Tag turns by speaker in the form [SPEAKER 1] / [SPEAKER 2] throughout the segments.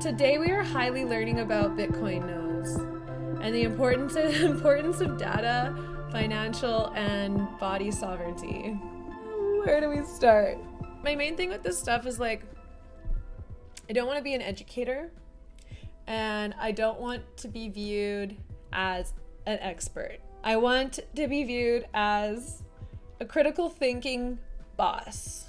[SPEAKER 1] Today we are highly learning about Bitcoin nodes and the importance of, importance of data, financial, and body sovereignty. Where do we start? My main thing with this stuff is like, I don't want to be an educator and I don't want to be viewed as an expert. I want to be viewed as a critical thinking boss.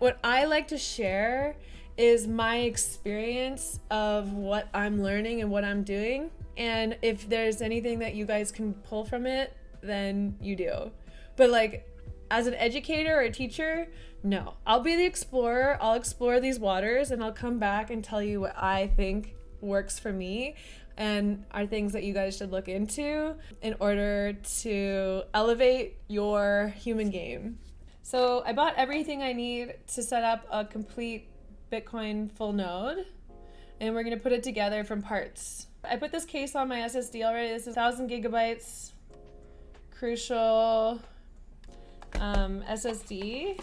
[SPEAKER 1] What I like to share is my experience of what I'm learning and what I'm doing. And if there's anything that you guys can pull from it, then you do. But like as an educator or a teacher, no. I'll be the explorer. I'll explore these waters and I'll come back and tell you what I think works for me and are things that you guys should look into in order to elevate your human game. So I bought everything I need to set up a complete Bitcoin full node and we're gonna put it together from parts. I put this case on my SSD already. This is 1000 gigabytes, crucial um, SSD.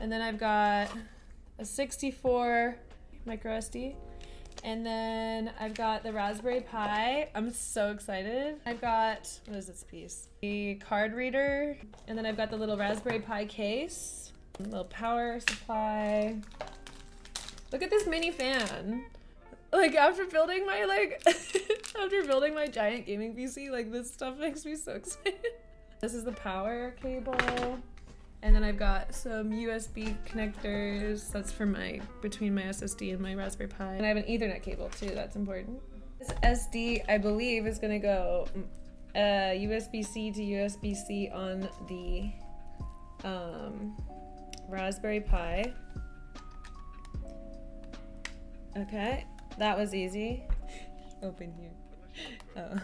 [SPEAKER 1] And then I've got a 64 micro SD. And then I've got the Raspberry Pi. I'm so excited. I've got, what is this piece? The card reader. And then I've got the little Raspberry Pi case. Little power supply. Look at this mini fan. Like after building my like, after building my giant gaming PC, like this stuff makes me so excited. This is the power cable. And then I've got some USB connectors. That's for my, between my SSD and my Raspberry Pi. And I have an ethernet cable too, that's important. This SD, I believe, is gonna go uh, USB-C to USB-C on the um, Raspberry Pi. Okay, that was easy. Open here. Oh.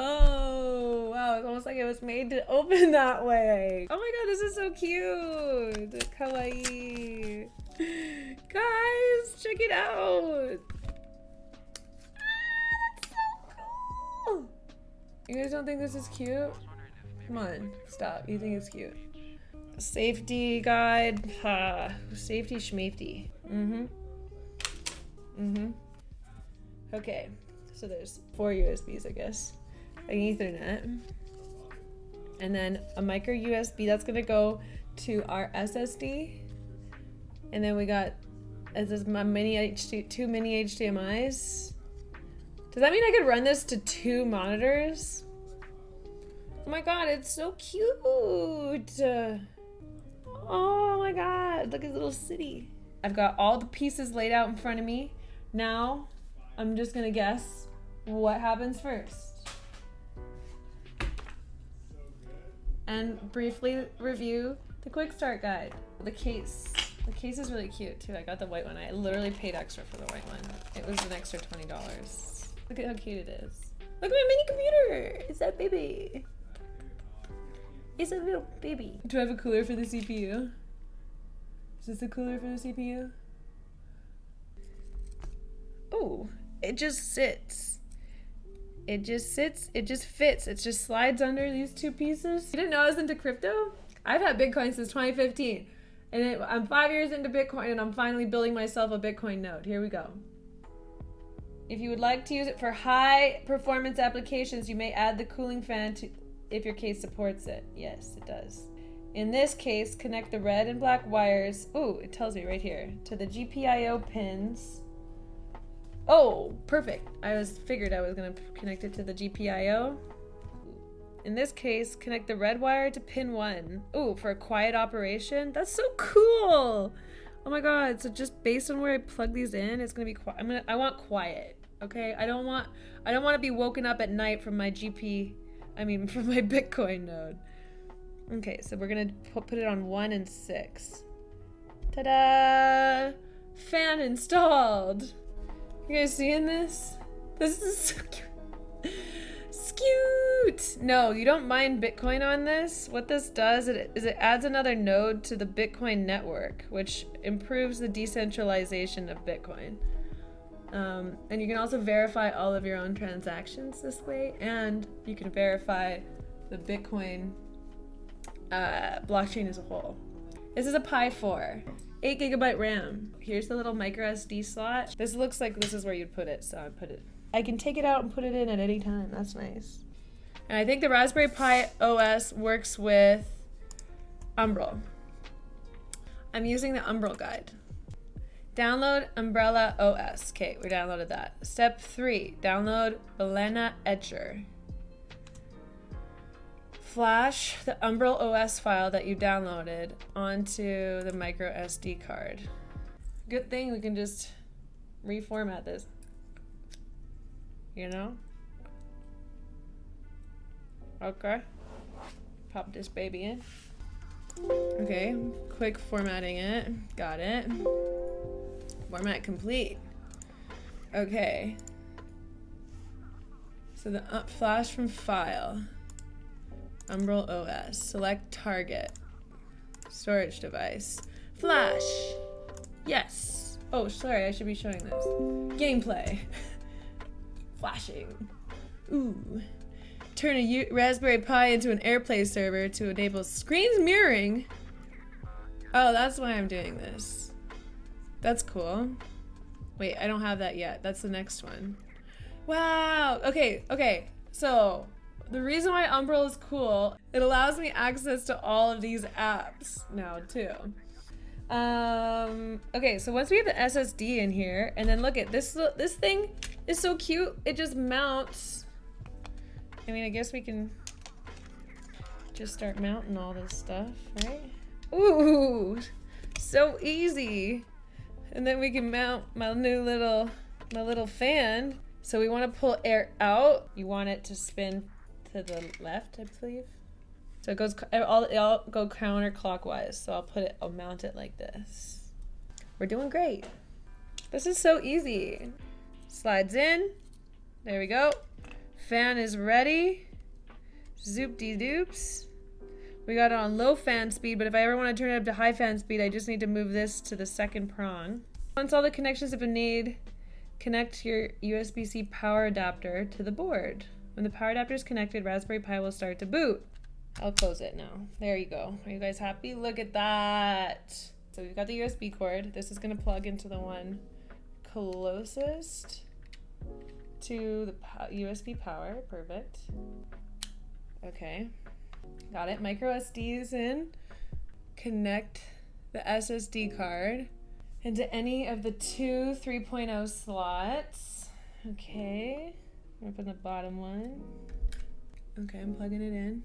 [SPEAKER 1] Oh, wow, it's almost like it was made to open that way. Oh my god, this is so cute. Kawaii. Guys, check it out. Ah, so cool. You guys don't think this is cute? Come on, stop. You think it's cute. Safety guide. Ha. Safety schmafety. Mm-hmm. Mm-hmm. Okay. So there's four USBs, I guess. An ethernet. And then a micro USB that's gonna go to our SSD and then we got this my mini HD two mini HDMI's does that mean I could run this to two monitors? Oh my god it's so cute. Oh my god look at little city. I've got all the pieces laid out in front of me now I'm just gonna guess what happens first and briefly review the quick start guide. The case. The case is really cute too. I got the white one. I literally paid extra for the white one. It was an extra $20. Look at how cute it is. Look at my mini computer! It's that baby. It's a little baby. Do I have a cooler for the CPU? Is this a cooler for the CPU? Oh, it just sits. It just sits, it just fits. It just slides under these two pieces. You didn't know I was into crypto? I've had Bitcoin since 2015. And it, I'm five years into Bitcoin and I'm finally building myself a Bitcoin node. Here we go. If you would like to use it for high performance applications, you may add the cooling fan to if your case supports it. Yes, it does. In this case, connect the red and black wires, ooh, it tells me right here, to the GPIO pins Oh, perfect. I was figured I was going to connect it to the GPIO. In this case, connect the red wire to pin 1. Ooh, for a quiet operation? That's so cool! Oh my god, so just based on where I plug these in, it's going to be quiet. I'm gonna, I want quiet, okay? I don't want I don't want to be woken up at night from my GP, I mean, from my Bitcoin node. Okay, so we're going to put it on 1 and 6. Ta-da! Fan installed! You guys seeing this? This is so cute. Cute. No, you don't mind Bitcoin on this. What this does is it adds another node to the Bitcoin network, which improves the decentralization of Bitcoin. Um, and you can also verify all of your own transactions this way, and you can verify the Bitcoin uh, blockchain as a whole. This is a Pi 4. 8 gigabyte RAM. Here's the little micro SD slot. This looks like this is where you'd put it, so I put it. I can take it out and put it in at any time. That's nice. And I think the Raspberry Pi OS works with Umbrel. I'm using the Umbrel guide. Download Umbrel OS. Okay, we downloaded that. Step three, download Balena Etcher. Flash the Umbrel OS file that you downloaded onto the micro SD card. Good thing we can just reformat this. You know? Okay. Pop this baby in. Okay, quick formatting it. Got it. Format complete. Okay. So the uh, flash from file. Umbrel OS. Select target. Storage device. Flash. Yes. Oh, sorry, I should be showing this. Gameplay. Flashing. Ooh turn a U Raspberry Pi into an AirPlay server to enable screens mirroring. Oh, that's why I'm doing this. That's cool. Wait, I don't have that yet. That's the next one. Wow. Okay, okay. So, the reason why Umbrel is cool, it allows me access to all of these apps now, too. Um, okay, so once we have the SSD in here, and then look at this, this thing is so cute. It just mounts I mean, I guess we can just start mounting all this stuff, right? Ooh, so easy. And then we can mount my new little, my little fan. So we want to pull air out. You want it to spin to the left, I believe. So it goes, I'll, I'll go counterclockwise. So I'll put it, I'll mount it like this. We're doing great. This is so easy. Slides in. There we go. Fan is ready. Zoop de doops. We got it on low fan speed, but if I ever want to turn it up to high fan speed, I just need to move this to the second prong. Once all the connections have been made, connect your USB-C power adapter to the board. When the power adapter is connected, Raspberry Pi will start to boot. I'll close it now. There you go. Are you guys happy? Look at that. So we've got the USB cord. This is going to plug into the one closest to the USB power. Perfect. Okay. Got it. Micro SDs in. Connect the SSD card into any of the two 3.0 slots. Okay. Open the bottom one. Okay, I'm plugging it in.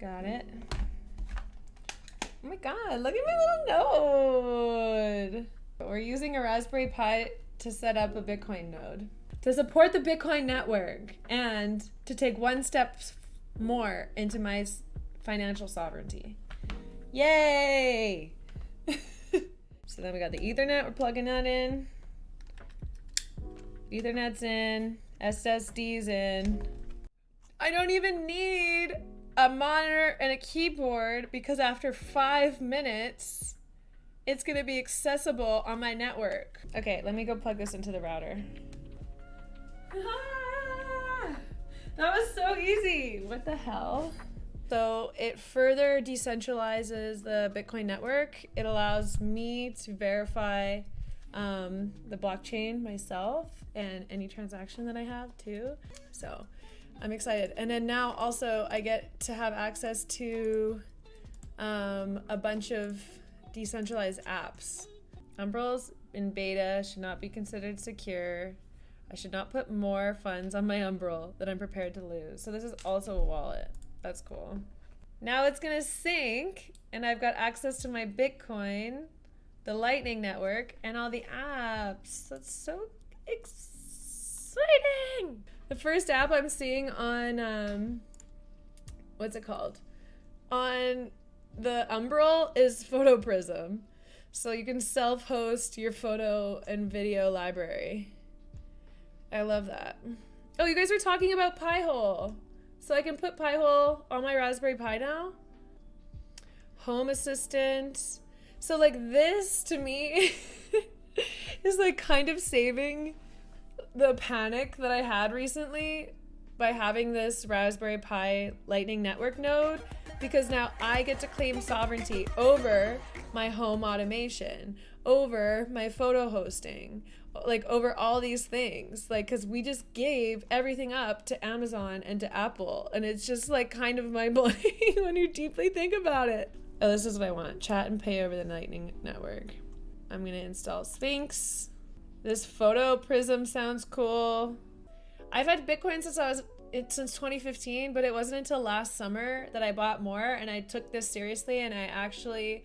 [SPEAKER 1] Got it. Oh my god, look at my little node! We're using a Raspberry Pi to set up a Bitcoin node, to support the Bitcoin network, and to take one step more into my financial sovereignty. Yay! so then we got the Ethernet, we're plugging that in. Ethernet's in, SSD's in. I don't even need a monitor and a keyboard because after five minutes, it's gonna be accessible on my network. Okay, let me go plug this into the router. That was so easy. What the hell? So it further decentralizes the Bitcoin network. It allows me to verify um, the blockchain myself and any transaction that I have too. So I'm excited. And then now also I get to have access to um, a bunch of decentralized apps. Umbrels in beta should not be considered secure. I should not put more funds on my Umbrel that I'm prepared to lose. So this is also a wallet. That's cool. Now it's gonna sync and I've got access to my Bitcoin, the Lightning Network, and all the apps. That's so exciting! The first app I'm seeing on, um, what's it called? On the Umbrel is PhotoPrism. So you can self-host your photo and video library. I love that. Oh, you guys were talking about Pi-hole. So I can put Pi-hole on my Raspberry Pi now? Home Assistant. So like this to me is like kind of saving the panic that I had recently by having this Raspberry Pi Lightning Network node because now I get to claim sovereignty over my home automation, over my photo hosting, like over all these things. Like, because we just gave everything up to Amazon and to Apple. And it's just like kind of mind blowing when you deeply think about it. Oh, this is what I want chat and pay over the Lightning Network. I'm going to install Sphinx. This PhotoPrism sounds cool. I've had Bitcoin since I was it since 2015, but it wasn't until last summer that I bought more and I took this seriously and I actually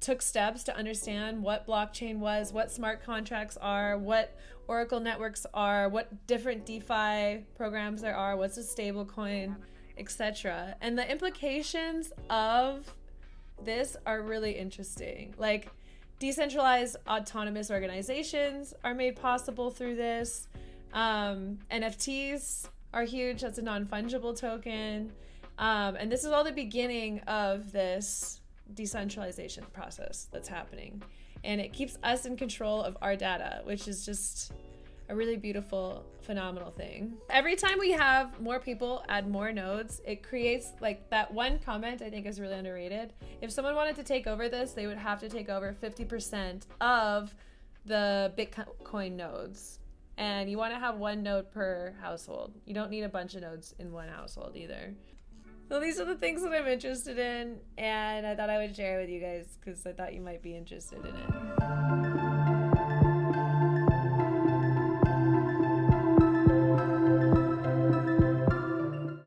[SPEAKER 1] took steps to understand what blockchain was, what smart contracts are, what Oracle networks are, what different DeFi programs there are, what's a stable coin, etc. And the implications of this are really interesting. Like decentralized autonomous organizations are made possible through this. Um, NFTs are huge. That's a non fungible token. Um, and this is all the beginning of this decentralization process that's happening. And it keeps us in control of our data, which is just a really beautiful, phenomenal thing. Every time we have more people add more nodes, it creates like that one comment I think is really underrated. If someone wanted to take over this, they would have to take over 50% of the Bitcoin nodes and you want to have one node per household. You don't need a bunch of nodes in one household either. So these are the things that I'm interested in, and I thought I would share with you guys because I thought you might be interested in it.